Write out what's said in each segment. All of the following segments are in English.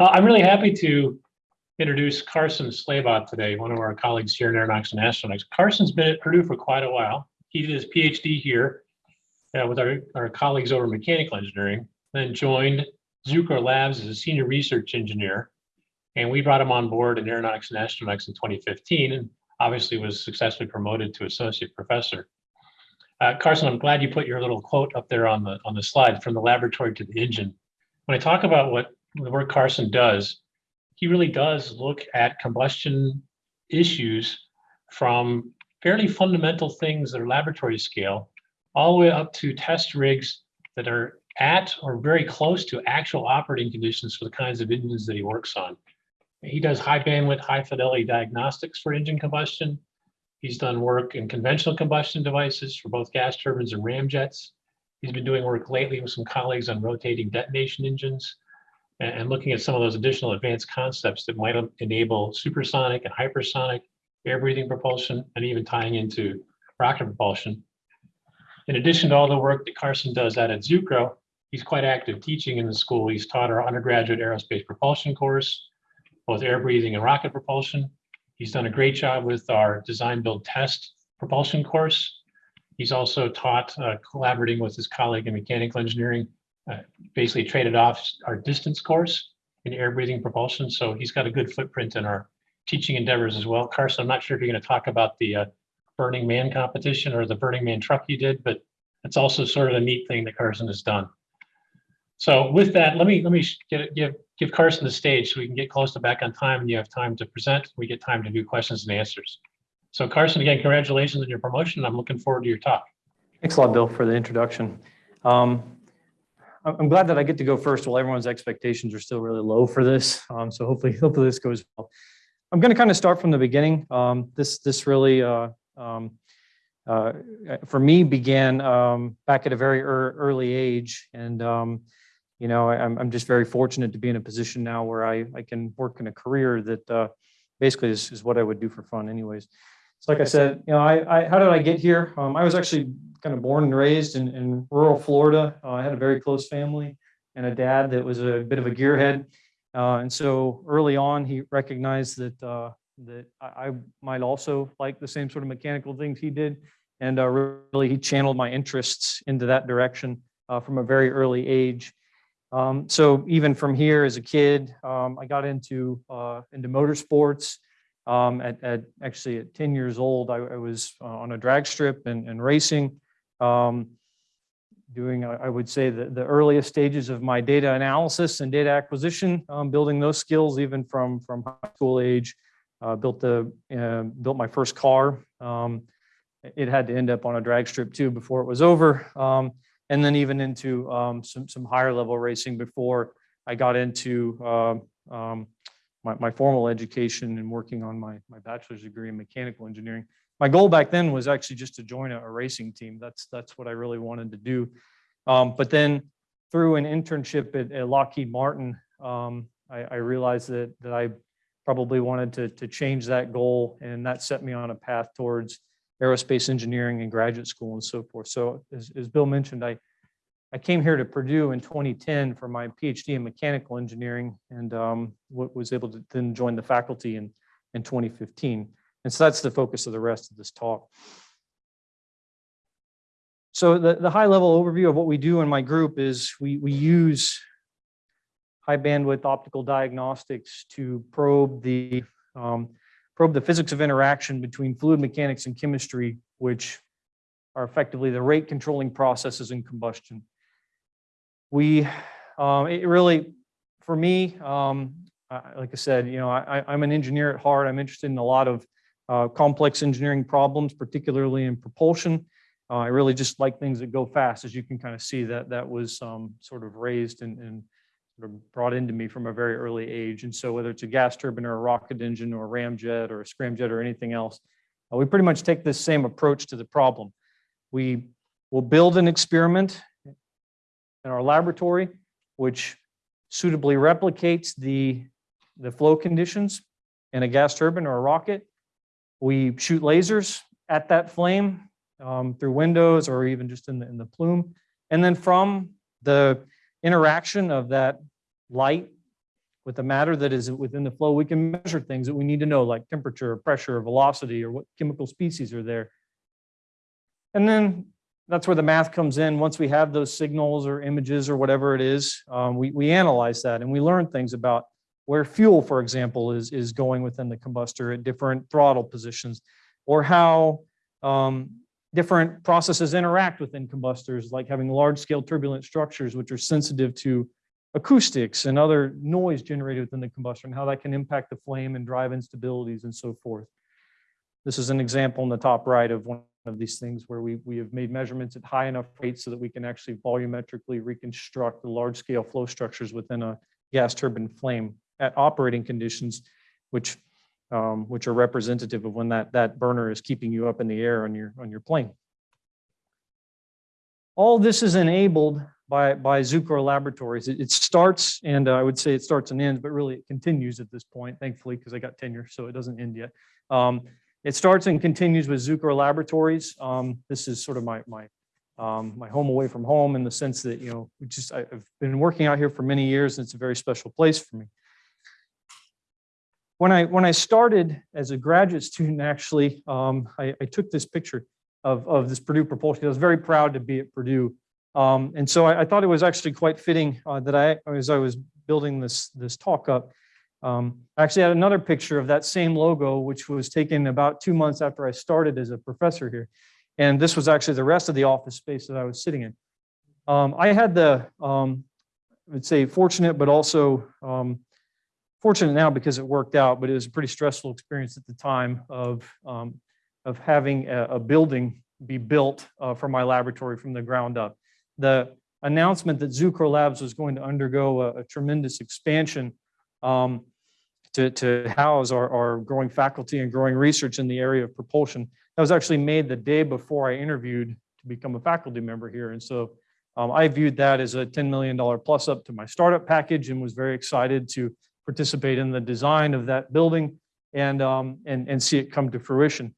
Uh, I'm really happy to introduce Carson Slabaugh today, one of our colleagues here in Aeronautics and Astronautics. Carson's been at Purdue for quite a while. He did his PhD here uh, with our, our colleagues over mechanical engineering, then joined Zucrow Labs as a senior research engineer. And we brought him on board in Aeronautics and Astronautics in 2015 and obviously was successfully promoted to associate professor. Uh, Carson, I'm glad you put your little quote up there on the on the slide from the laboratory to the engine. When I talk about what the work Carson does, he really does look at combustion issues from fairly fundamental things that are laboratory scale, all the way up to test rigs that are at or very close to actual operating conditions for the kinds of engines that he works on. He does high bandwidth, high fidelity diagnostics for engine combustion. He's done work in conventional combustion devices for both gas turbines and ramjets. He's been doing work lately with some colleagues on rotating detonation engines and, looking at some of those additional advanced concepts that might enable supersonic and hypersonic air breathing propulsion and even tying into rocket propulsion. In addition to all the work that Carson does out at Zucrow, he's quite active teaching in the school. He's taught our undergraduate aerospace propulsion course, both air breathing and rocket propulsion. He's done a great job with our design, build, test propulsion course. He's also taught uh, collaborating with his colleague in mechanical engineering, uh, basically traded off our distance course in air breathing propulsion. So he's got a good footprint in our teaching endeavors as well. Carson, I'm not sure if you're going to talk about the uh, Burning Man competition or the Burning Man truck you did, but it's also sort of a neat thing that Carson has done. So with that, let me let me get, give give Carson the stage so we can get close to back on time and you have time to present. We get time to do questions and answers. So Carson, again, congratulations on your promotion. I'm looking forward to your talk. Thanks a lot, Bill, for the introduction. Um, I'm glad that I get to go first while everyone's expectations are still really low for this. Um, so hopefully, hopefully this goes well. I'm going to kind of start from the beginning. Um, this this really uh, um, uh, for me began um, back at a very er early age, and um, you know, I'm, I'm just very fortunate to be in a position now where I, I can work in a career that uh, basically is, is what I would do for fun anyways. So like I said, you know, I, I how did I get here? Um, I was actually kind of born and raised in, in rural Florida. Uh, I had a very close family and a dad that was a bit of a gearhead. Uh, and so early on, he recognized that uh, that I, I, might also like the same sort of mechanical things he did. And uh, really, he channeled my interests into that direction uh, from a very early age. Um, so even from here as a kid, um, I got into uh, into motorsports. Um, at, at, actually at 10 years old, I, I was uh, on a drag strip and, and racing, um, doing I would say the, the earliest stages of my data analysis and data acquisition, um, building those skills even from from high school age. Uh, built the uh, built my first car. Um, it had to end up on a drag strip too before it was over um, and then even into um, some, some higher level racing before I got into uh, my, my, formal education and working on my, my bachelor's degree in mechanical engineering. My goal back then was actually just to join a, a racing team. That's, that's what I really wanted to do. Um, but then through an internship at, at Lockheed Martin, um, I, I, realized that, that I probably wanted to, to change that goal and that set me on a path towards aerospace engineering and graduate school and so forth. So as, as Bill mentioned, I, I came here to Purdue in 2010 for my PhD in mechanical engineering and um, was able to then join the faculty in, in 2015. And so that's the focus of the rest of this talk. So the, the high level overview of what we do in my group is we, we use high bandwidth optical diagnostics to probe the um, probe the physics of interaction between fluid mechanics and chemistry, which are effectively the rate controlling processes in combustion. We, um, it really, for me, um, like I said, you know, I, I'm an engineer at heart. I'm interested in a lot of uh, complex engineering problems, particularly in propulsion. Uh, I really just like things that go fast, as you can kind of see that that was um, sort of raised and, and sort of brought into me from a very early age. And so whether it's a gas turbine or a rocket engine or a ramjet or a scramjet or anything else, uh, we pretty much take this same approach to the problem. We will build an experiment in our laboratory, which suitably replicates the, the flow conditions in a gas turbine or a rocket. We shoot lasers at that flame um, through windows or even just in the, in the plume. And then from the interaction of that light with the matter that is within the flow, we can measure things that we need to know, like temperature, pressure, velocity, or what chemical species are there. And then that's where the math comes in. Once we have those signals or images or whatever it is, um, we, we analyze that and we learn things about where fuel, for example, is, is going within the combustor at different throttle positions, or how um, different processes interact within combustors, like having large-scale turbulent structures which are sensitive to acoustics and other noise generated within the combustor, and how that can impact the flame and drive instabilities and so forth. This is an example in the top right of one of these things where we, we have made measurements at high enough rates so that we can actually volumetrically reconstruct the large-scale flow structures within a gas turbine flame at operating conditions, which um, which are representative of when that, that burner is keeping you up in the air on your, on your plane. All this is enabled by, by Zucrow Laboratories. It, it starts, and uh, I would say it starts and ends, but really it continues at this point, thankfully, because I got tenure, so it doesn't end yet. Um, it starts and continues with Zucrow Laboratories. Um, this is sort of my, my, um, my home away from home in the sense that, you know, just, I- I've been working out here for many years, and it's a very special place for me. When I, when I started as a graduate student, actually, um, I, I took this picture of, of this Purdue propulsion. I was very proud to be at Purdue. Um, and so I, I thought it was actually quite fitting uh, that I, as I was building this, this talk up, um, I actually had another picture of that same logo, which was taken about two months after I started as a professor here. And this was actually the rest of the office space that I was sitting in. Um, I had the, um, I would say fortunate, but also um, fortunate now because it worked out, but it was a pretty stressful experience at the time of, um, of having a, a building be built uh, for my laboratory from the ground up. The announcement that Zucrow Labs was going to undergo a, a tremendous expansion um, to, to house our, our growing faculty and growing research in the area of propulsion. That was actually made the day before I interviewed to become a faculty member here. And so um, I viewed that as a $10 million plus up to my startup package and was very excited to participate in the design of that building and, um, and, and see it come to fruition.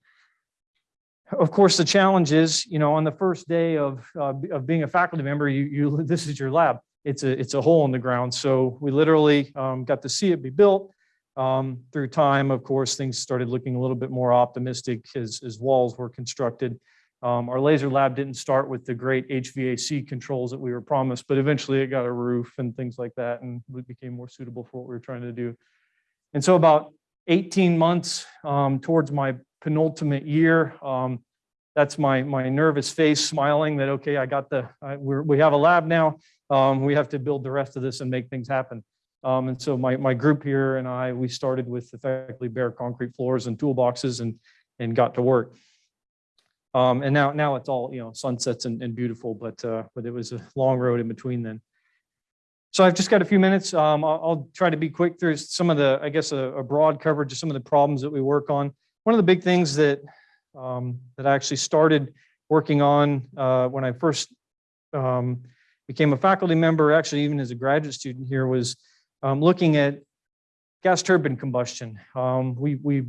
Of course, the challenge is, you know, on the first day of, uh, of being a faculty member, you, you, this is your lab. It's a, it's a hole in the ground. So we literally um, got to see it be built. Um, through time, of course, things started looking a little bit more optimistic as, as walls were constructed. Um, our laser lab didn't start with the great HVAC controls that we were promised, but eventually it got a roof and things like that, and it became more suitable for what we were trying to do. And so about 18 months um, towards my penultimate year, um, that's my my nervous face smiling that okay, I got the I, we have a lab now. Um, we have to build the rest of this and make things happen. Um, and so my my group here and I we started with effectively bare concrete floors and toolboxes and and got to work. Um, and now, now it's all, you know, sunsets and, and beautiful, but, uh, but it was a long road in between then. So I've just got a few minutes. Um, I'll, I'll try to be quick through some of the, I guess, a, a broad coverage of some of the problems that we work on. One of the big things that, um, that I actually started working on, uh, when I first, um, became a faculty member, actually even as a graduate student here was, um, looking at gas turbine combustion. Um, we, we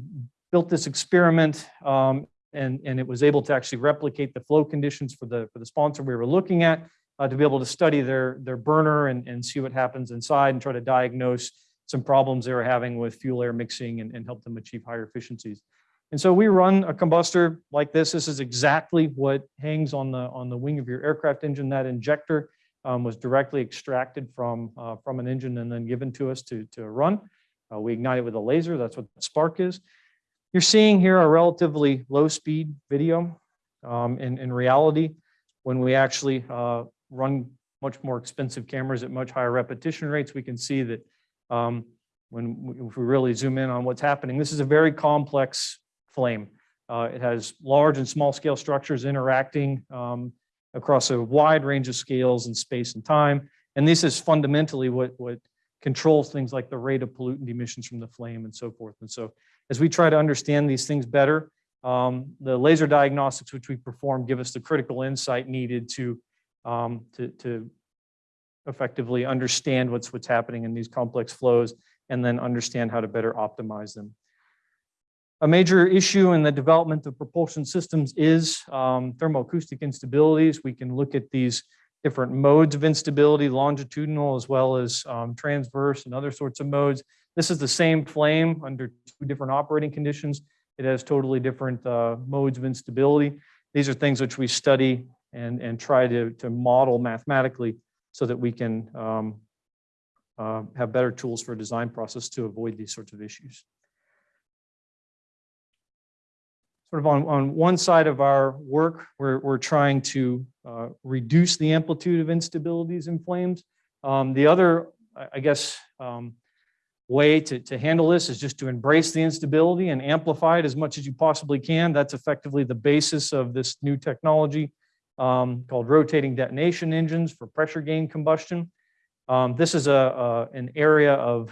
built this experiment, um, and, and it was able to actually replicate the flow conditions for the, for the sponsor we were looking at uh, to be able to study their, their burner and, and see what happens inside and try to diagnose some problems they were having with fuel air mixing and, and help them achieve higher efficiencies. And so we run a combustor like this. This is exactly what hangs on the, on the wing of your aircraft engine. That injector um, was directly extracted from, uh, from an engine and then given to us to, to run. Uh, we ignite it with a laser. That's what the spark is. You're seeing here a relatively low speed video. Um, in, in reality, when we actually uh, run much more expensive cameras at much higher repetition rates, we can see that um, when we, if we really zoom in on what's happening, this is a very complex flame. Uh, it has large and small scale structures interacting um, across a wide range of scales in space and time. And this is fundamentally what, what controls things like the rate of pollutant emissions from the flame and so forth. And so as we try to understand these things better, um, the laser diagnostics which we perform give us the critical insight needed to, um, to, to effectively understand what's, what's happening in these complex flows and then understand how to better optimize them. A major issue in the development of propulsion systems is um, thermoacoustic instabilities. We can look at these different modes of instability, longitudinal as well as um, transverse and other sorts of modes. This is the same flame under two different operating conditions. It has totally different uh, modes of instability. These are things which we study and, and try to, to model mathematically so that we can um, uh, have better tools for a design process to avoid these sorts of issues. Sort of on, on one side of our work, we're, we're trying to uh, reduce the amplitude of instabilities in flames. Um, The other, I guess, um, way to, to handle this is just to embrace the instability and amplify it as much as you possibly can. That's effectively the basis of this new technology um, called rotating detonation engines for pressure gain combustion. Um, This is a, a- an area of,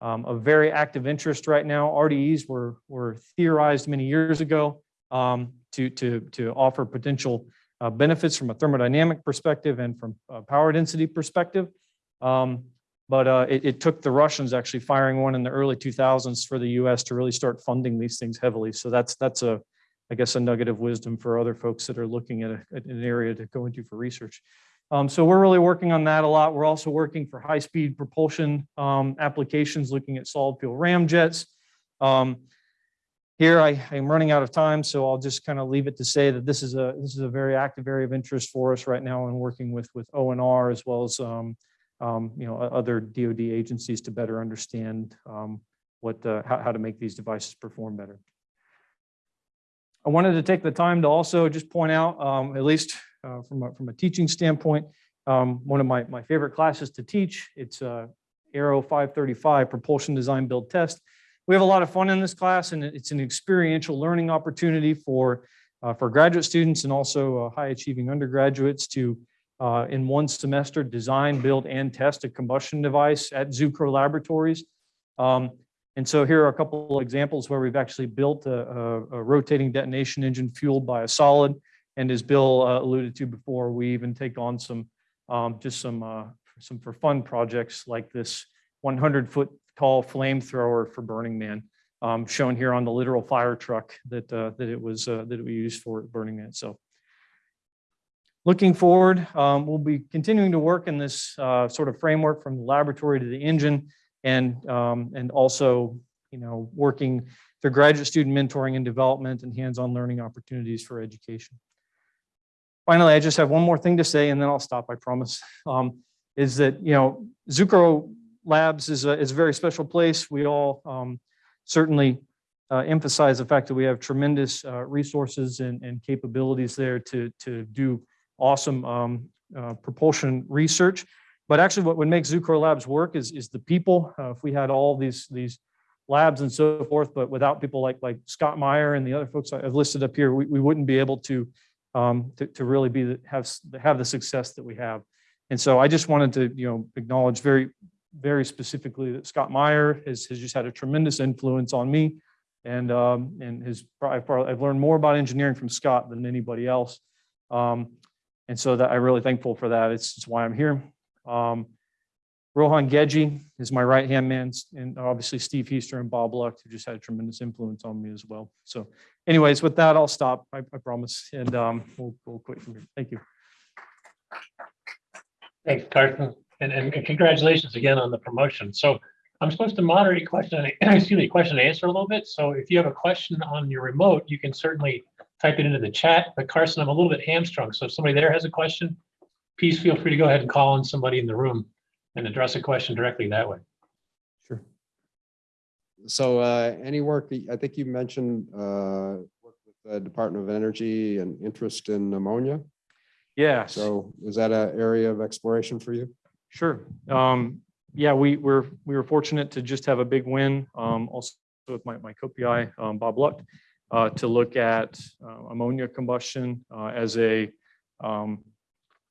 um, very active interest right now. RDEs were, were theorized many years ago um, to, to, to offer potential uh, benefits from a thermodynamic perspective and from a power density perspective. Um, But uh, it, it took the Russians actually firing one in the early 2000s for the US to really start funding these things heavily. So that's, that's a, I guess, a nugget of wisdom for other folks that are looking at, a- at an area to go into for research. Um, so we're really working on that a lot. We're also working for high-speed propulsion um, applications, looking at solid fuel ramjets. Um, here I am running out of time, so I'll just kind of leave it to say that this is a this is a very active area of interest for us right now, and working with with ONR as well as um, um, you know other DoD agencies to better understand um, what uh, how, how to make these devices perform better. I wanted to take the time to also just point out, um, at least uh, from a, from a teaching standpoint, um, one of my, my favorite classes to teach. It's uh, Aero 535 Propulsion Design Build Test. We have a lot of fun in this class, and it's an experiential learning opportunity for uh, for graduate students and also uh, high achieving undergraduates to uh, in one semester design, build, and test a combustion device at Zucrow Laboratories. Um, and so here are a couple of examples where we've actually built a, a, a rotating detonation engine fueled by a solid. And as Bill uh, alluded to before, we even take on some, um, just some, uh, some for fun projects like this 100 foot tall flamethrower for Burning Man, um, shown here on the literal fire truck that, uh, that it was, uh, that we used for Burning Man. So looking forward, um, we'll be continuing to work in this, uh, sort of framework from the laboratory to the engine and, um, and also, you know, working through graduate student mentoring and development and hands-on learning opportunities for education. Finally, I just have one more thing to say and then I'll stop, I promise. Um, is that, you know, Zucrow Labs is a, is a very special place. We all um, certainly uh, emphasize the fact that we have tremendous uh, resources and, and capabilities there to, to do awesome um, uh, propulsion research. But actually what would make Zucrow Labs work is, is the people. Uh, If we had all these, these labs and so forth, but without people like, like Scott Meyer and the other folks I've listed up here, we, we wouldn't be able to, um, to, to really be, the- have, have the success that we have. And so I just wanted to, you know, acknowledge very, very specifically that Scott Meyer has, has just had a tremendous influence on me. And, um, and his, I've I've learned more about engineering from Scott than anybody else. Um, and so that I'm really thankful for that. It's, it's why I'm here. Um, Rohan Gejji is my right-hand man, and obviously Steve Heister and Bob Lucht, who just had a tremendous influence on me as well. So anyways, with that, I'll stop, I, I promise, and, um, we'll, we'll quit from here. Thank you. Thanks, Carson, and, and congratulations again on the promotion. So I'm supposed to moderate question, excuse me, question and answer a little bit. So if you have a question on your remote, you can certainly type it into the chat. But Carson, I'm a little bit hamstrung. So if somebody there has a question, please feel free to go ahead and call on somebody in the room and address a question directly that way. Sure. So uh, any work, I think you mentioned uh, work with the Department of Energy and interest in ammonia. Yeah. So is that an area of exploration for you? Sure. Um, yeah, we were, we were fortunate to just have a big win, um, also with my, my co-PI, um, Bob Lucht, uh, to look at uh, ammonia combustion, uh, as a, um,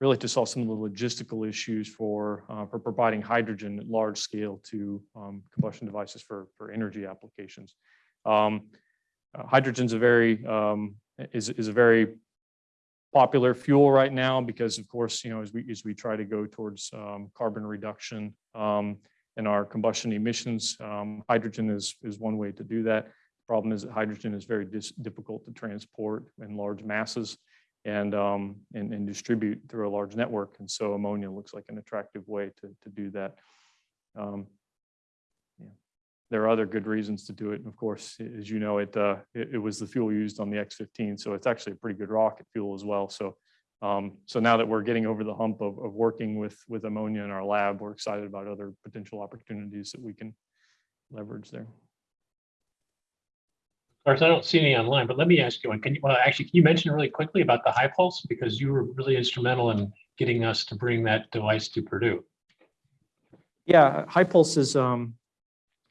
really to solve some of the logistical issues for, uh, for providing hydrogen at large scale to, um, combustion devices for, for energy applications. Um, uh, hydrogen's a very, um, is, is a very popular fuel right now because of course, you know, as we, as we try to go towards um, carbon reduction um, in our combustion emissions, hydrogen is, is one way to do that. Problem is that hydrogen is very difficult to transport in large masses. and, um, and, and distribute through a large network. And so ammonia looks like an attractive way to, to do that. Um, yeah. There are other good reasons to do it. And of course, as you know, it, uh, it, it was the fuel used on the X-15, so it's actually a pretty good rocket fuel as well. So, um, so now that we're getting over the hump of, of working with, with ammonia in our lab, we're excited about other potential opportunities that we can leverage there. Carson, I don't see any online, but let me ask you one. Can you, well, actually, can you mention really quickly about the HyPulse? Because you were really instrumental in getting us to bring that device to Purdue. Yeah, HyPulse is, um,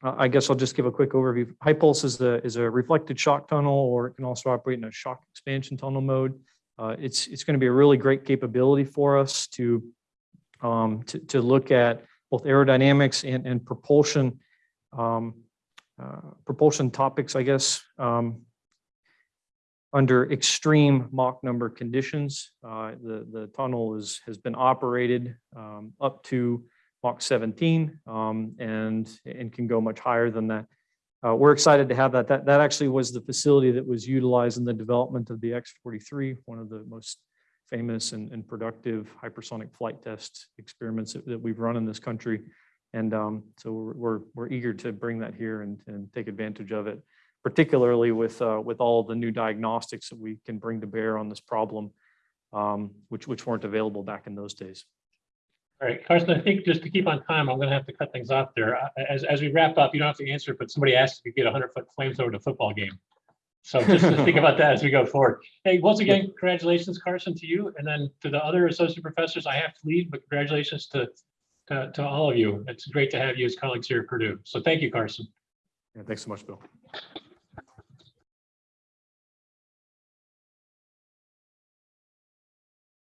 I guess I'll just give a quick overview. HyPulse is the, is a reflected shock tunnel, or it can also operate in a shock expansion tunnel mode. Uh, it's, it's going to be a really great capability for us to, um, to, to look at both aerodynamics and, and propulsion, um, propulsion topics, I guess, um, under extreme Mach number conditions. Uh, the, the tunnel is, has been operated, um, up to Mach 17 um, and, and can go much higher than that. Uh, We're excited to have that. That, that actually was the facility that was utilized in the development of the X-43, one of the most famous and, and productive hypersonic flight test experiments that, that we've run in this country. And um, so we're, we're, eager to bring that here and, and take advantage of it, particularly with, uh, with all the new diagnostics that we can bring to bear on this problem, um, which, which weren't available back in those days. All right, Carson, I think just to keep on time, I'm gonna have to cut things off there. As, as we wrap up, you don't have to answer, but somebody asked if you could get a hundred foot flamethrower to football game. So just to think about that as we go forward. Hey, once again, congratulations, Carson, to you, and then to the other associate professors, I have to leave, but congratulations to, to, to all of you. It's great to have you as colleagues here at Purdue. So thank you, Carson. Yeah, thanks so much, Bill.